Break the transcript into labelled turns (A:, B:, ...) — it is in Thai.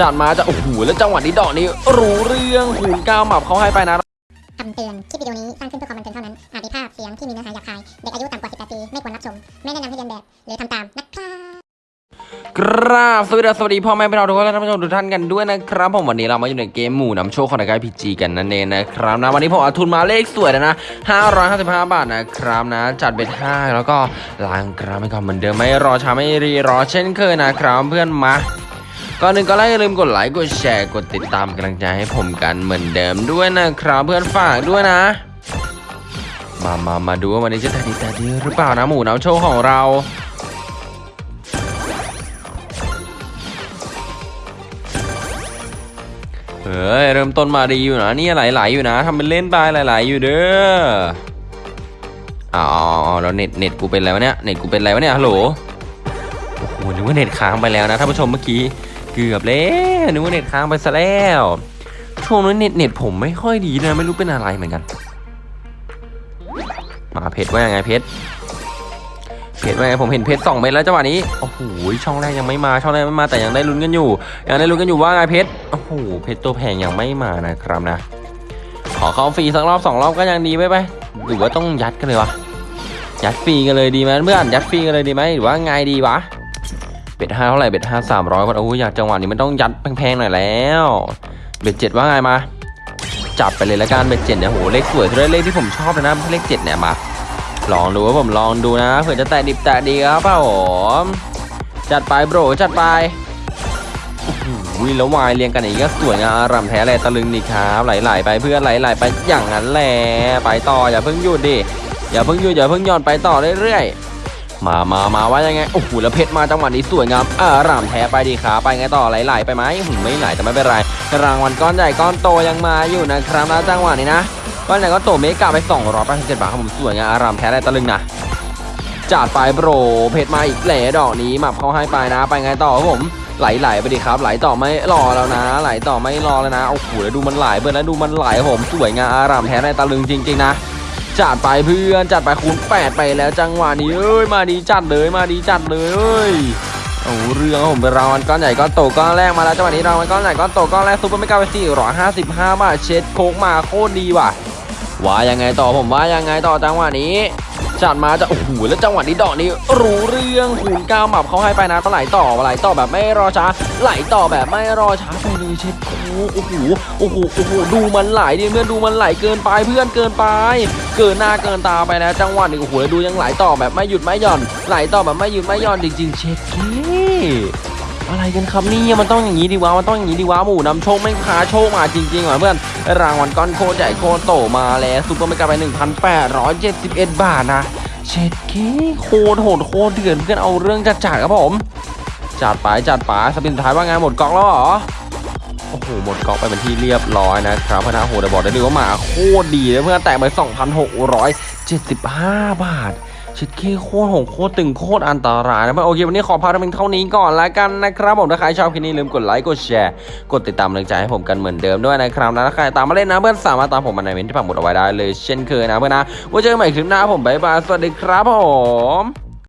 A: จัดมาจะโอ้โหแล้วจังหวะนี้ดอกนี้รู้เรื่องหูนก้าวหมับเขาให้ไปนะ
B: คำเตือน คลิปวิดีโอนี้สร้างขึ้นเพื่อความบันเทิงเท่านั้น อาจมีภาพเสียงที่มีเนื้อหาหยาบคาย เด็กอายุต่ำกว่า 18 ปี ไม่ควรรับชม ไม่แนะนำให้เรียนแบบ หรือทำตามนะครับ
A: กราบสวัสดีสวัสดีพ่อแม่พี่น้องทุกคนและท่านผู้ชมทุกท่านกันด้วยนะครับผมวันนี้เรามาอยู่ในเกมหมู่นำโชคของนายพีจีกันนั่นเองนะครับนะวันนี้ผมเอาทุนมาเลขสวยแล้วนะ555 บาทนะครับนะ จัดเบ็ด5แล้วก็ล้างกราฟไปก่อนเหมือนเดิมไม่รอช้าไม่รีรอเช่นเคยนะครับเพื่อนมา ก่อนหนึ่งก็ไลค์อย่าลืมกดไลค์กดแชร์กดติดตามกำลังใจให้ผมกันเหมือนเดิมด้วยนะครับเพื่อนฝากด้วยนะ มามามาดูว่าวันนี้จะแต่ดีแต่ดีหรือเปล่านะหมูน้ำโชคของเราเฮ้ยเริ่มต้นมาดีอยู่นะนี่ไหลๆอยู่นะทำเป็นเล่นไปไหลๆอยู่เด้ออ๋อแล้วเน็ตเน็ตกูเป็นอะไรวะเนี่ยเน็ตกูเป็นอะไรวะเนี่ยฮัลโหลโอ้โหนึกว่าเน็ตค้างไปแล้วนะท่านผู้ชมเมื่อกี้ เกือบแล้วนึกว่าเน็ตค้างไปซะแล้วช่วงนั้นเน็ตเน็ตผมไม่ค่อยดีนะ ไม่รู้เป็นอะไรเหมือนกัน มาเพชรว่ายังไงเพชรเพชรว่าไงผมเห็นเพชรสองเม็ดแล้วจังหวะนี้โอ้โหช่องแรกยังไม่มาช่องแรกไม่มาแต่ยังได้ลุ้นกันอยู่ยังได้ลุ้นกันอยู่ว่าไงเพชรโอ้โหเพชรตัวแพงยังไม่มานะครับนะ ขอเข้าฟรีสักรอบสองรอบก็ยังดีไปไปหรือว่าต้องยัดกันเลยวะยัดฟรีกันเลยดีไหมเพื่อนยัดฟรีกันเลยดีไหมหรือว่าไงดีวะ เบ็ดห้าเท่าไหร่เบ็ดห้าสามร้อยคนโอ้ยอยากจังหวะนี้มันต้องยัดแพงๆหน่อยแล้ว เบ็ดเจ็ดว่าไงมา จับไปเลยละกันเบ็ดเจ็ดเนี่ยโหเลขสวยด้วยเลขที่ผมชอบเลยนะไม่เลขเจ็ดเนี่ยมาลองดูว่าผมลองดูนะเผื่อจะแตะดิบแตะดีครับผมจัดไปโบรจัดไปโอ้โหแล้ววายเรียงกันอย่างนี้ก็สวยงามรำแท้เลยตะลึงนี่ครับไหลๆไปเพื่อนไหลๆไปอย่างนั้นแหละไปต่ออย่าเพิ่งหยุดดิอย่าเพิ่งหยุดอย่าเพิ่งหย่อนไปต่อเรื่อยๆ มามามาว่ายังไง โอ้โห แล้วเพชรมาจังหวะนี้สวยงามอ่ารำแท้ไปดีครับไปไงต่อไหลๆไปไหมหืมไม่ไหลแต่ไม่เป็นไร รางวัลก้อนใหญ่ก้อนโตยังมาอยู่นะครับนะจังหวะนี้นะก้อนใหญ่ก้อนโตเมกาไป287บาทครับผมสวยงามอารามแท้ได้ตะลึงนะจัดไปโบรเพชรมาอีกแหล่ดอกนี้หมับเขาให้ไปนะ ไปไงต่อครับผมไหลไหลๆไปดิครับ ไหลต่อไม่รอแล้วนะ ไหลต่อไม่รอแล้วนะโอ้โหแล้วดูมันไหลเบิร์แล้วดูมันไหลผมสวยงามอารามแท้ได้ตะลึงจริง ๆ นะ จัดไปเพื่อนจัดไปคูณ 8 ไปแล้วจังหวะนี้เอ้ยมาดีจัดเลยมาดีจัดเลยเอ้ยโอ้เรื่องผมเป็นรางวัลก้อนใหญ่ก้อนโตก้อนแรกมาแล้วจังหวะนี้รางวัลก้อนใหญ่ก้อนโตก้อนแรกซูเปอร์เมกาไป455บาบาทเช็ดโคกมาโคตรดีว่ะว่ายังไงต่อผมว่ายังไงต่อจังหวะนี้ จัดมาจะโอ้โหแล้วจังหวะนี้ดอกนี้รู้เรื่องหูนก้าวหมับเขาให้ไปนะไหลต่อไหลต่อแบบไม่รอช้าไหลต่อแบบไม่รอช้าไปเลยเช็ดโอ้โหโอ้โหโอ้โหโอ้โหดูมันไหลดิเพื่อนดูมันไหลเกินไปเพื่อนเกินไป เกินหน้าเกินตาไปแล้วจังหวะนี้โอ้โหแล้วดูยังไหลต่อแบบไม่หยุดไม่หย่อน ไหลต่อแบบไม่หยุดไม่หย่อนจริงๆเช็ดเก้ อะไรกันครับนี่มันต้องอย่างนี้ดิวะมันต้องอย่างนี้ดิวะหมูนำโชคมันพาโชคมาจริงๆว่ะเพื่อนรางวัลก้อนโคตรใหญ่โคตรโตมาแล้ว super mega ไป 1,871 บาทนะเช็ดเก้โคตรโหดโคตรเดือดเพื่อนเอาเรื่องจัดจัดครับผมจัดไปจัดไป spin สุดท้ายว่าไงหมดกองแล้วเหรอโอ้โหหมดกองไปเป็นที่เรียบร้อยนะครับพนะโหแต่บอกได้เลยว่ามาโคตรดีเลยเพื่อนแตกไป 2,675 บาท เช็ดเก้โคตรโหดโคตรตึงโคตรอันตรายนะโอเควันนี้ขอพาท่านเพียงเท่านี้ก่อนละกันนะครับผมถ้าใครชอบคลิปนี้ลืมกดไลค์กดแชร์กดติดตามกำลังใจให้ผมกันเหมือนเดิมด้วยนะครับนะถ้าใครตามมาเล่นนะเพื่อนสามารถตามผมมาในเมนต์ที่ปักหมุดเอาไว้ได้เลยเช่นเคยนะเพื่อนนะไว้เจอกันใหม่คลิปหน้าผมบ๊ายบายสวัสดีครับผม